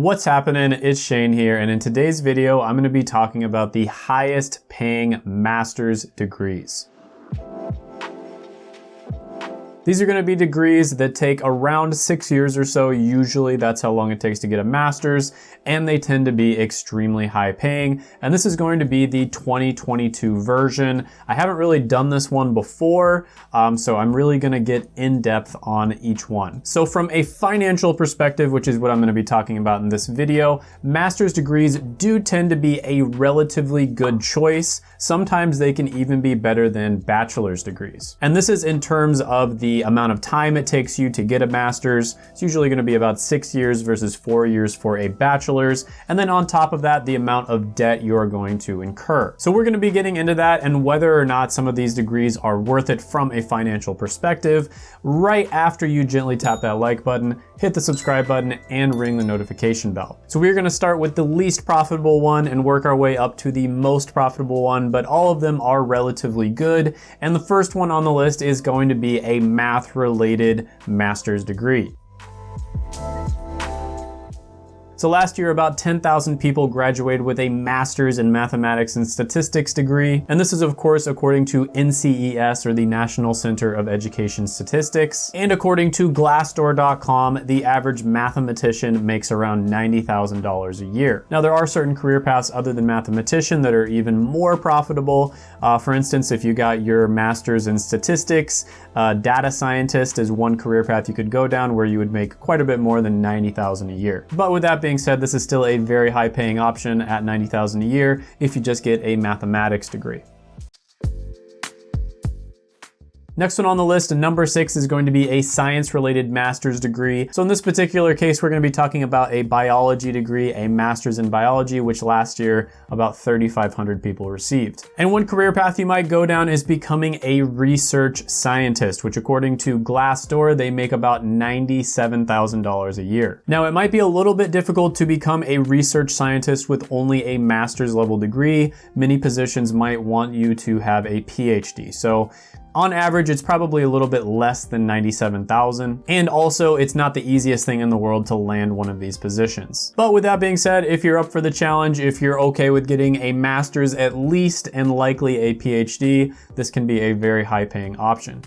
What's happening? It's Shane here, and in today's video, I'm gonna be talking about the highest paying master's degrees. These are gonna be degrees that take around six years or so. Usually that's how long it takes to get a master's, and they tend to be extremely high paying. And this is going to be the 2022 version. I haven't really done this one before, um, so I'm really gonna get in depth on each one. So from a financial perspective, which is what I'm gonna be talking about in this video, master's degrees do tend to be a relatively good choice. Sometimes they can even be better than bachelor's degrees. And this is in terms of the amount of time it takes you to get a master's. It's usually gonna be about six years versus four years for a bachelor's. And then on top of that, the amount of debt you're going to incur. So we're gonna be getting into that and whether or not some of these degrees are worth it from a financial perspective right after you gently tap that like button, hit the subscribe button, and ring the notification bell. So we're gonna start with the least profitable one and work our way up to the most profitable one, but all of them are relatively good. And the first one on the list is going to be a math related master's degree. So last year, about 10,000 people graduated with a master's in mathematics and statistics degree. And this is of course, according to NCES or the National Center of Education Statistics. And according to Glassdoor.com, the average mathematician makes around $90,000 a year. Now there are certain career paths other than mathematician that are even more profitable. Uh, for instance, if you got your master's in statistics, uh, data scientist is one career path you could go down where you would make quite a bit more than 90,000 dollars a year. But with that being being said, this is still a very high paying option at 90,000 a year if you just get a mathematics degree. Next one on the list, number six, is going to be a science-related master's degree. So in this particular case, we're gonna be talking about a biology degree, a master's in biology, which last year about 3,500 people received. And one career path you might go down is becoming a research scientist, which according to Glassdoor, they make about $97,000 a year. Now, it might be a little bit difficult to become a research scientist with only a master's level degree. Many positions might want you to have a PhD. So on average, it's probably a little bit less than 97,000. And also, it's not the easiest thing in the world to land one of these positions. But with that being said, if you're up for the challenge, if you're okay with getting a master's at least and likely a PhD, this can be a very high paying option.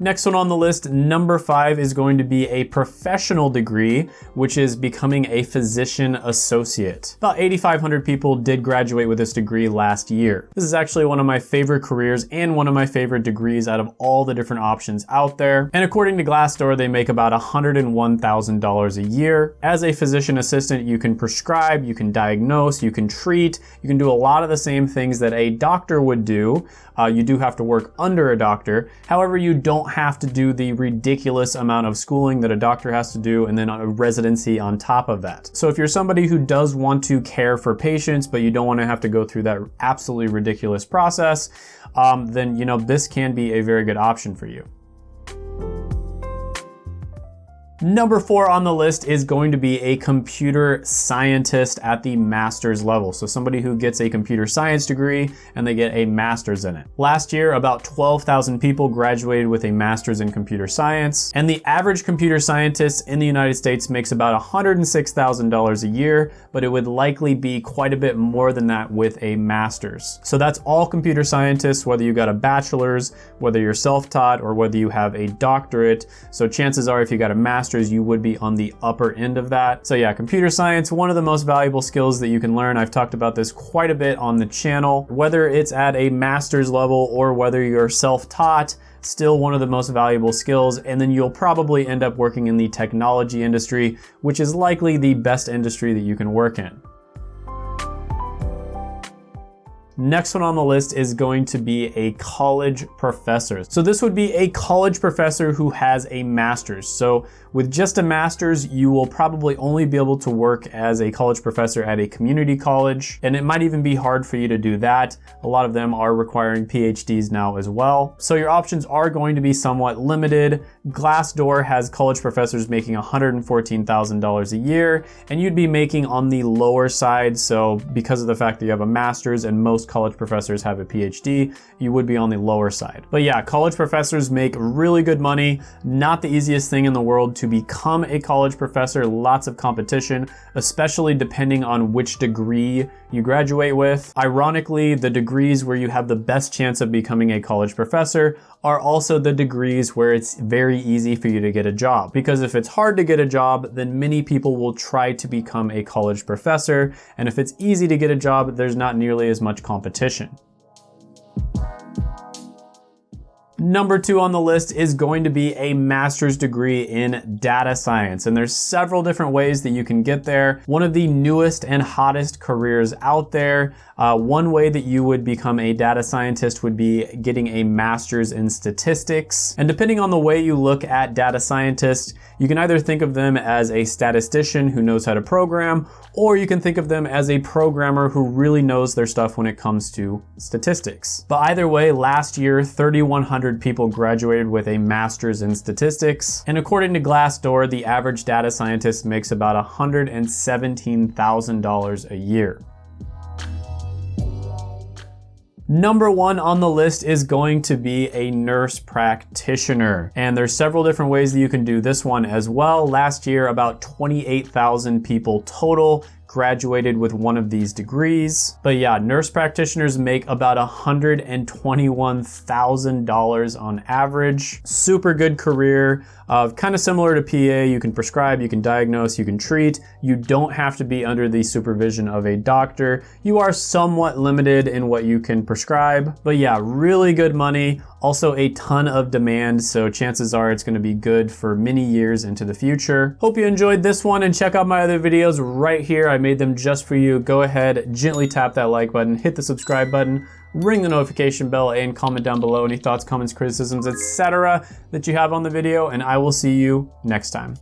Next one on the list, number five, is going to be a professional degree, which is becoming a physician associate. About 8,500 people did graduate with this degree last year. This is actually one of my favorite careers and one of my favorite degrees out of all the different options out there. And according to Glassdoor, they make about $101,000 a year. As a physician assistant, you can prescribe, you can diagnose, you can treat, you can do a lot of the same things that a doctor would do. Uh, you do have to work under a doctor. However, you don't have to do the ridiculous amount of schooling that a doctor has to do and then a residency on top of that. So if you're somebody who does want to care for patients, but you don't want to have to go through that absolutely ridiculous process, um, then you know this can be a very good option for you. Number four on the list is going to be a computer scientist at the master's level. So somebody who gets a computer science degree and they get a master's in it. Last year, about 12,000 people graduated with a master's in computer science. And the average computer scientist in the United States makes about $106,000 a year, but it would likely be quite a bit more than that with a master's. So that's all computer scientists, whether you got a bachelor's, whether you're self-taught, or whether you have a doctorate. So chances are if you got a master's master's, you would be on the upper end of that. So yeah, computer science, one of the most valuable skills that you can learn. I've talked about this quite a bit on the channel. Whether it's at a master's level or whether you're self-taught, still one of the most valuable skills, and then you'll probably end up working in the technology industry, which is likely the best industry that you can work in. Next one on the list is going to be a college professor. So this would be a college professor who has a master's. So with just a master's, you will probably only be able to work as a college professor at a community college, and it might even be hard for you to do that. A lot of them are requiring PhDs now as well. So your options are going to be somewhat limited. Glassdoor has college professors making $114,000 a year, and you'd be making on the lower side. So because of the fact that you have a master's and most college professors have a PhD, you would be on the lower side. But yeah, college professors make really good money. Not the easiest thing in the world to become a college professor, lots of competition, especially depending on which degree you graduate with. Ironically, the degrees where you have the best chance of becoming a college professor are also the degrees where it's very easy for you to get a job. Because if it's hard to get a job, then many people will try to become a college professor. And if it's easy to get a job, there's not nearly as much competition competition. Number two on the list is going to be a master's degree in data science. And there's several different ways that you can get there. One of the newest and hottest careers out there. Uh, one way that you would become a data scientist would be getting a master's in statistics. And depending on the way you look at data scientists, you can either think of them as a statistician who knows how to program, or you can think of them as a programmer who really knows their stuff when it comes to statistics. But either way, last year, 3,100 people graduated with a master's in statistics. And according to Glassdoor, the average data scientist makes about $117,000 a year. Number one on the list is going to be a nurse practitioner. And there's several different ways that you can do this one as well. Last year, about 28,000 people total graduated with one of these degrees. But yeah, nurse practitioners make about $121,000 on average. Super good career, uh, kind of similar to PA. You can prescribe, you can diagnose, you can treat. You don't have to be under the supervision of a doctor. You are somewhat limited in what you can prescribe. But yeah, really good money. Also a ton of demand, so chances are it's gonna be good for many years into the future. Hope you enjoyed this one and check out my other videos right here. I made them just for you. Go ahead, gently tap that like button, hit the subscribe button, ring the notification bell, and comment down below any thoughts, comments, criticisms, etc. that you have on the video, and I will see you next time.